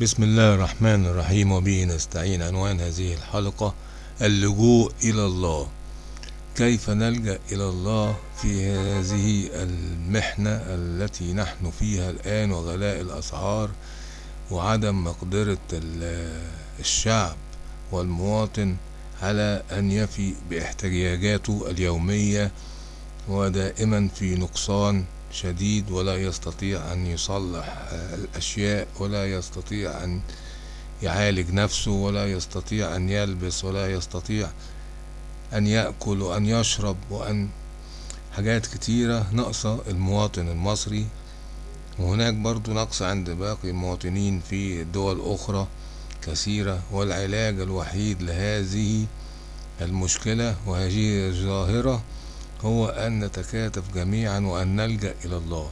بسم الله الرحمن الرحيم وبه نستعين. عنوان هذه الحلقة اللجوء إلى الله. كيف نلجأ إلى الله في هذه المحنة التي نحن فيها الآن وغلاء الأسعار وعدم مقدرة الشعب والمواطن على أن يفي باحتياجاته اليومية ودائما في نقصان شديد ولا يستطيع أن يصلح الأشياء ولا يستطيع أن يعالج نفسه ولا يستطيع أن يلبس ولا يستطيع أن يأكل وأن يشرب وأن حاجات كتيرة. ناقصة المواطن المصري وهناك برضو نقص عند باقي المواطنين في دول أخرى كثيرة. والعلاج الوحيد لهذه المشكلة وهذه الظاهرة هو أن نتكاتف جميعا وأن نلجأ إلى الله.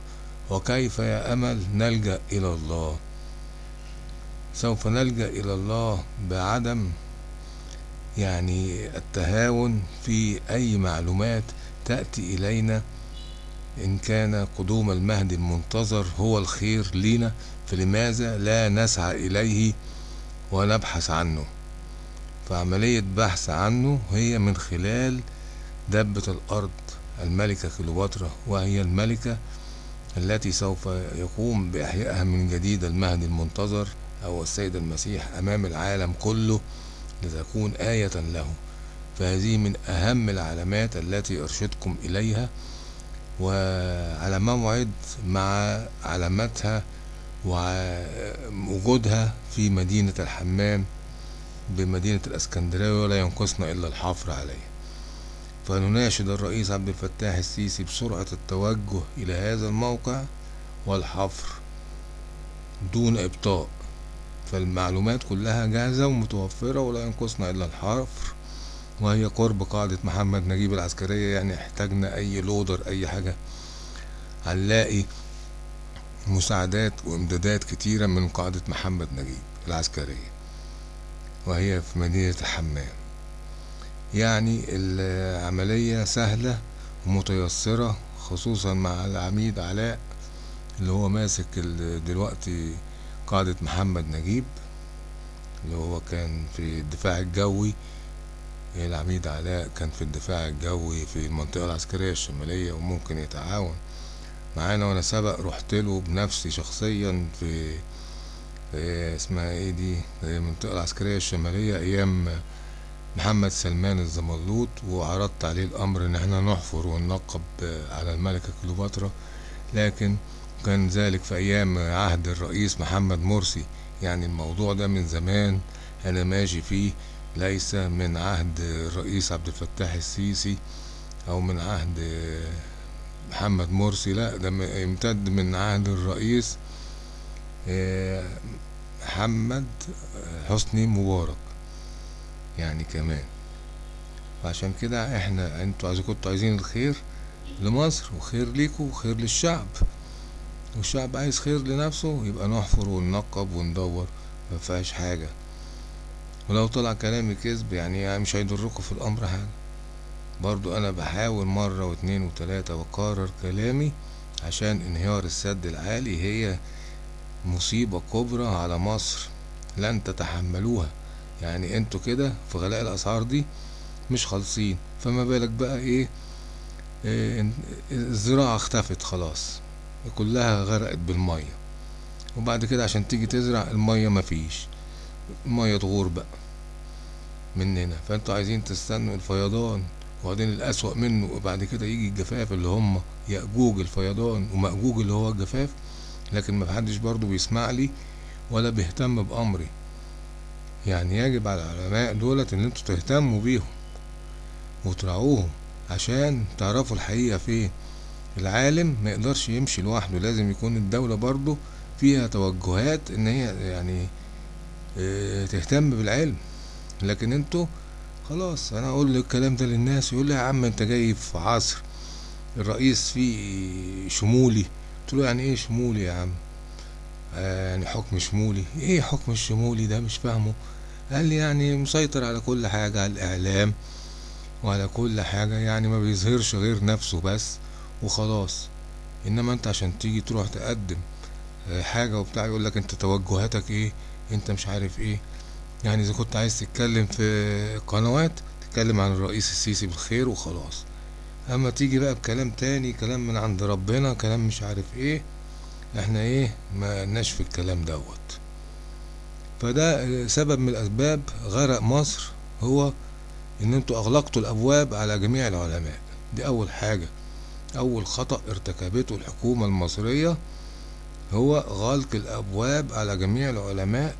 وكيف يا أمل نلجأ إلى الله؟ سوف نلجأ إلى الله بعدم يعني التهاون في أي معلومات تأتي إلينا إن كان قدوم المهدي المنتظر هو الخير لنا فلماذا لا نسعى إليه ونبحث عنه؟ فعملية بحث عنه هي من خلال دبة الأرض الملكة كليوباترا وهي الملكة التي سوف يقوم بإحيائها من جديد المهدي المنتظر أو السيد المسيح أمام العالم كله لتكون آية له. فهذه من أهم العلامات التي أرشدكم إليها وعلى موعد مع علامتها ووجودها في مدينة الحمام بمدينة الأسكندرية ولا ينقصنا إلا الحفر عليه فنناشد الرئيس عبد الفتاح السيسي بسرعة التوجه إلى هذا الموقع والحفر دون إبطاء. فالمعلومات كلها جاهزة ومتوفرة ولا ينقصنا إلا الحفر وهي قرب قاعدة محمد نجيب العسكرية. يعني احتاجنا أي لودر أي حاجة. هنلاقي مساعدات وإمدادات كتيرة من قاعدة محمد نجيب العسكرية وهي في مدينة الحمام. يعني العملية سهلة ومتيسرة خصوصا مع العميد علاء اللي هو ماسك دلوقتي قاعدة محمد نجيب اللي هو كان في الدفاع الجوي. العميد علاء كان في الدفاع الجوي في المنطقة العسكرية الشمالية وممكن يتعاون معانا وأنا سبق رحت له بنفسي شخصيا في, في اسمها إيه دي؟ المنطقة العسكرية الشمالية أيام محمد سلمان الزملوط وعرضت عليه الأمر إن إحنا نحفر وننقب على الملكة كليوباترا لكن كان ذلك في أيام عهد الرئيس محمد مرسي. يعني الموضوع ده من زمان أنا ماشي فيه ليس من عهد الرئيس عبد الفتاح السيسي أو من عهد محمد مرسي لا ده يمتد من عهد الرئيس محمد حسني مبارك. يعني كمان. وعشان كده إحنا أنتوا عايزين كنتوا عايزين الخير لمصر وخير ليكوا وخير للشعب. والشعب عايز خير لنفسه يبقى نحفر وننقب وندور مفيهاش حاجة. ولو طلع كلامي كذب يعني مش هيضركوا في الأمر حاجة. برضو أنا بحاول مرة واتنين وتلاتة وأكرر كلامي عشان انهيار السد العالي هي مصيبة كبرى على مصر لن تتحملوها. يعني أنتوا كده في غلاء الأسعار دي مش خالصين. فما بالك بقى إيه, إيه الزراعة اختفت خلاص كلها غرقت بالمية. وبعد كده عشان تيجي تزرع المية مفيش المية تغور بقى مننا فانتوا عايزين تستنوا الفيضان وبعدين الأسوأ منه وبعد كده يجي الجفاف اللي هم يأجوج الفيضان ومأجوج اللي هو الجفاف. لكن محدش برضو بيسمع لي ولا بيهتم بأمري. يعني يجب على العلماء دولت إن أنتوا تهتموا بيهم وتراعوهم عشان تعرفوا الحقيقة فين. العالم ما يقدرش يمشي لوحده لازم يكون الدولة برضو فيها توجهات إن هي يعني آه تهتم بالعلم. لكن أنتوا خلاص أنا أقول الكلام ده للناس يقول لي يا عم أنت جاي في عصر الرئيس فيه شمولي. قلت له يعني إيه شمولي يا عم؟ آه يعني حكم شمولي. إيه حكم الشمولي ده؟ مش فاهمه. قال لي يعني مسيطر على كل حاجة على الإعلام وعلى كل حاجة. يعني ما بيظهرش غير نفسه بس وخلاص. إنما أنت عشان تيجي تروح تقدم حاجة وبتاع يقول لك أنت توجهاتك إيه؟ أنت مش عارف إيه. يعني إذا كنت عايز تتكلم في قنوات تتكلم عن الرئيس السيسي بالخير وخلاص. أما تيجي بقى بكلام تاني كلام من عند ربنا كلام مش عارف إيه إحنا إيه ما لناش في الكلام دوت. فده سبب من الأسباب غرق مصر هو إن أنتوا أغلقتوا الأبواب على جميع العلماء. دي أول حاجة. أول خطأ ارتكبته الحكومة المصرية هو غلق الأبواب على جميع العلماء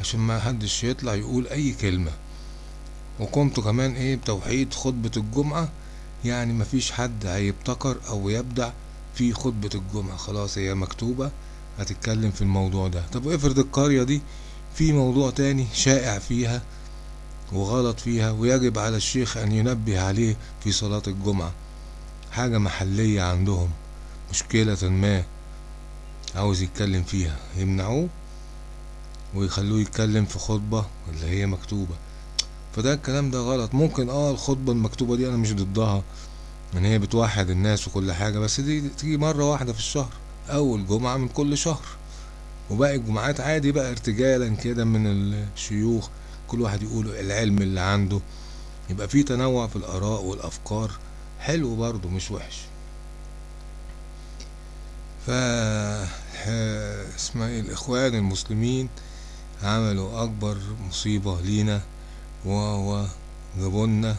عشان ما حدش يطلع يقول أي كلمة. وقمتوا كمان إيه بتوحيد خطبة الجمعة يعني مفيش حد هيبتكر أو يبدع في خطبة الجمعة. خلاص هي مكتوبة هتتكلم في الموضوع ده. طب افرض القرية دي في موضوع تاني شائع فيها وغلط فيها ويجب على الشيخ أن ينبه عليه في صلاة الجمعة حاجة محلية عندهم مشكلة ما عاوز يتكلم فيها يمنعوه ويخلوه يتكلم في خطبة اللي هي مكتوبة. فده الكلام ده غلط. ممكن آه الخطبة المكتوبة دي أنا مش ضدها. إن هي بتوحد الناس وكل حاجة بس دي تيجي مرة واحدة في الشهر أول جمعة من كل شهر. وباقي الجمعات عادي بقى ارتجالا كده من الشيوخ كل واحد يقول العلم اللي عنده. يبقى في تنوع في الآراء والأفكار. حلو برضه مش وحش. ف اسمها إيه؟ الإخوان المسلمين عملوا أكبر مصيبة لينا وهو جابولنا.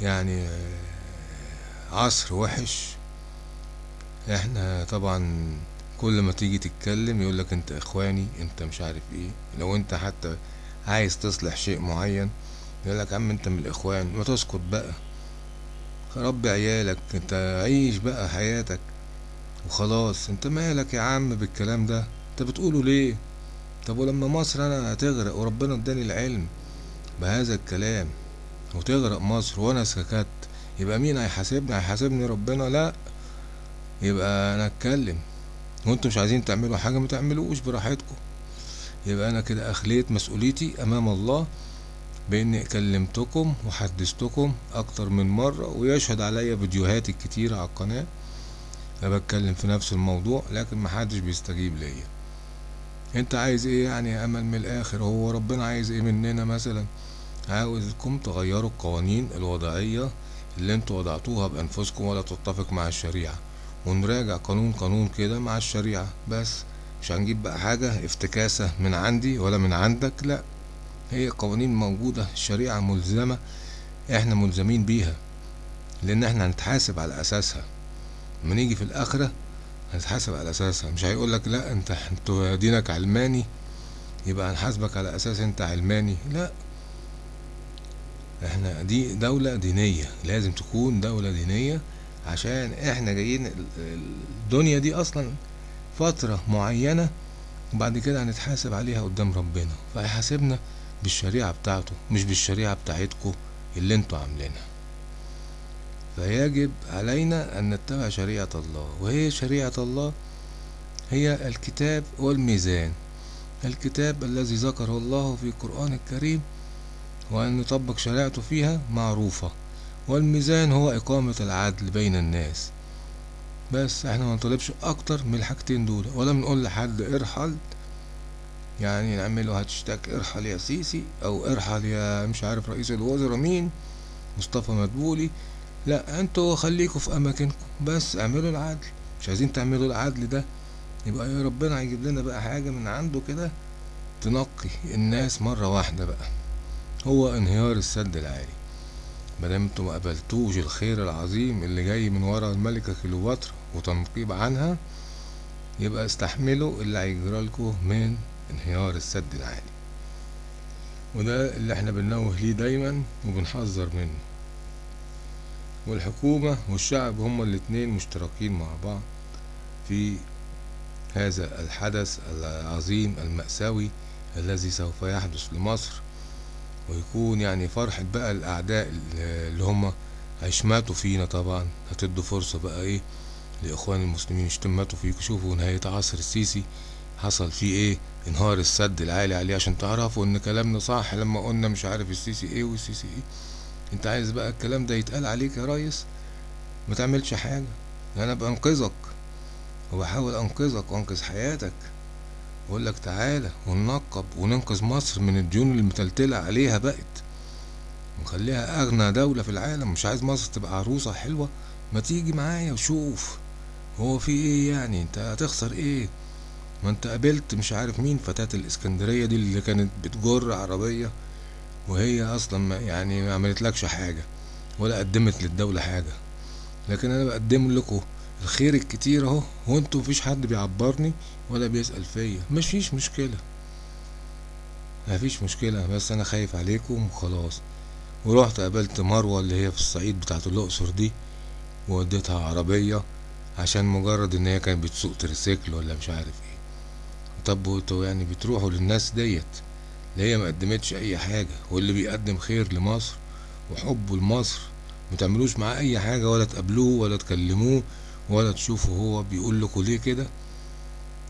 يعني عصر وحش. إحنا طبعا كل ما تيجي تتكلم يقولك انت اخواني انت مش عارف إيه. لو انت حتى عايز تصلح شيء معين يقولك عم انت من الاخوان ما تسكت بقى. ربي عيالك انت عيش بقى حياتك وخلاص. انت مالك يا عم بالكلام ده؟ انت بتقوله ليه؟ طب ولما مصر أنا هتغرق وربنا اداني العلم بهذا الكلام وتغرق مصر وأنا سكت يبقى مين هيحاسبني؟ هيحاسبني ربنا؟ لا. يبقى أنا أتكلم. وأنتوا مش عايزين تعملوا حاجة ما تعملوش براحتكم. يبقى أنا كده أخليت مسؤوليتي أمام الله بإني كلمتكم وحدثتكم أكتر من مرة ويشهد عليا فيديوهات الكتيرة على القناة. أنا بتكلم في نفس الموضوع لكن محدش بيستجيب ليا. أنت عايز إيه يعني يا أمل من الآخر؟ هو ربنا عايز إيه مننا مثلا؟ عاوزكم تغيروا القوانين الوضعية اللي أنتوا وضعتوها بأنفسكم ولا تتفق مع الشريعة. ونراجع قانون قانون كده مع الشريعة. بس مش هنجيب بقى حاجة افتكاسة من عندي ولا من عندك لا. هي قوانين موجودة الشريعة ملزمة إحنا ملزمين بيها. لأن إحنا هنتحاسب على أساسها. لما نيجي في الآخرة هنتحاسب على أساسها. مش هيقولك لا انت انت دينك علماني يبقى هنحاسبك على أساس انت علماني. لا. إحنا دي دولة دينية لازم تكون دولة دينية عشان إحنا جايين الدنيا دي أصلا فترة معينة وبعد كده هنتحاسب عليها قدام ربنا فهيحاسبنا بالشريعة بتاعته مش بالشريعة بتاعتكم اللي أنتوا عاملينها. فيجب علينا أن نتبع شريعة الله وهي شريعة الله هي الكتاب والميزان. الكتاب الذي ذكره الله في القرآن الكريم وأن نطبق شريعته فيها معروفة. والميزان هو إقامة العدل بين الناس. بس إحنا ما نطلبش أكتر من الحاجتين دول. ولا بنقول لحد ارحل. يعني نعمله هاشتاج ارحل يا سيسي أو ارحل يا مش عارف رئيس الوزراء مين مصطفى مدبولي. لا أنتوا خليكوا في أماكنكم. بس اعملوا العدل. مش عايزين تعملوا العدل ده. يبقى يا ربنا هيجيب لنا بقى حاجة من عنده كده تنقي الناس مرة واحدة بقى. هو انهيار السد العالي. مادام أنتوا ما قبلتوش الخير العظيم اللي جاي من ورا الملكة كليوباترا وتنقيب عنها يبقى استحملوا اللي هيجرالكوا من انهيار السد العالي. وده اللي إحنا بننوه ليه دايما وبنحذر منه. والحكومة والشعب هما الاتنين مشتركين مع بعض في هذا الحدث العظيم المأساوي الذي سوف يحدث لمصر ويكون يعني فرحة بقى الأعداء اللي هم هيشماتوا فينا طبعا. هتدوا فرصة بقى إيه لإخوان المسلمين يشتماتوا فيك. شوفوا نهاية عصر السيسي حصل فيه إيه؟ انهار السد العالي عليه. عشان تعرفوا إن كلامنا صح لما قلنا مش عارف السيسي إيه والسيسي إيه. أنت عايز بقى الكلام ده يتقال عليك يا ريس؟ ما تعملش حاجة. أنا بنقذك وبحاول أنقذك وأنقذ حياتك. بقول لك تعالى وننقب وننقذ مصر من الديون اللي متلتلة عليها بقت. ونخليها أغنى دولة في العالم. مش عايز مصر تبقى عروسة حلوة؟ ما تيجي معايا وشوف هو في إيه يعني؟ أنت هتخسر إيه؟ ما أنت قابلت مش عارف مين فتاة الإسكندرية دي اللي كانت بتجر عربية وهي أصلا يعني ما عملتلكش حاجة ولا قدمت للدولة حاجة. لكن أنا بقدم لكم الخير الكتير اهو وانتوا مفيش حد بيعبرني ولا بيسأل فيا. مفيش مشكلة. مفيش مشكلة بس أنا خايف عليكم وخلاص. ورحت قابلت مروة اللي هي في الصعيد بتاعت الأقصر دي ووديتها عربية عشان مجرد إن هي كانت بتسوق تريسيكل ولا مش عارف إيه. طب وانتوا يعني بتروحوا للناس ديت؟ اللي هي ما قدمتش أي حاجة واللي بيقدم خير لمصر وحبه لمصر ما تعملوش معاه أي حاجة ولا تقابلوه ولا تكلموه ولا تشوفوا هو بيقول لكم ليه كده؟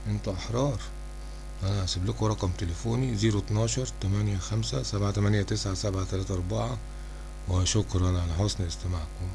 أنتوا احرار. أنا هسيب لكم رقم تليفوني زيرو اتناشر تمانية خمسة سبعة تمانية تسعة سبعة تلاتة أربعة. وشكرا على حسن استماعكم.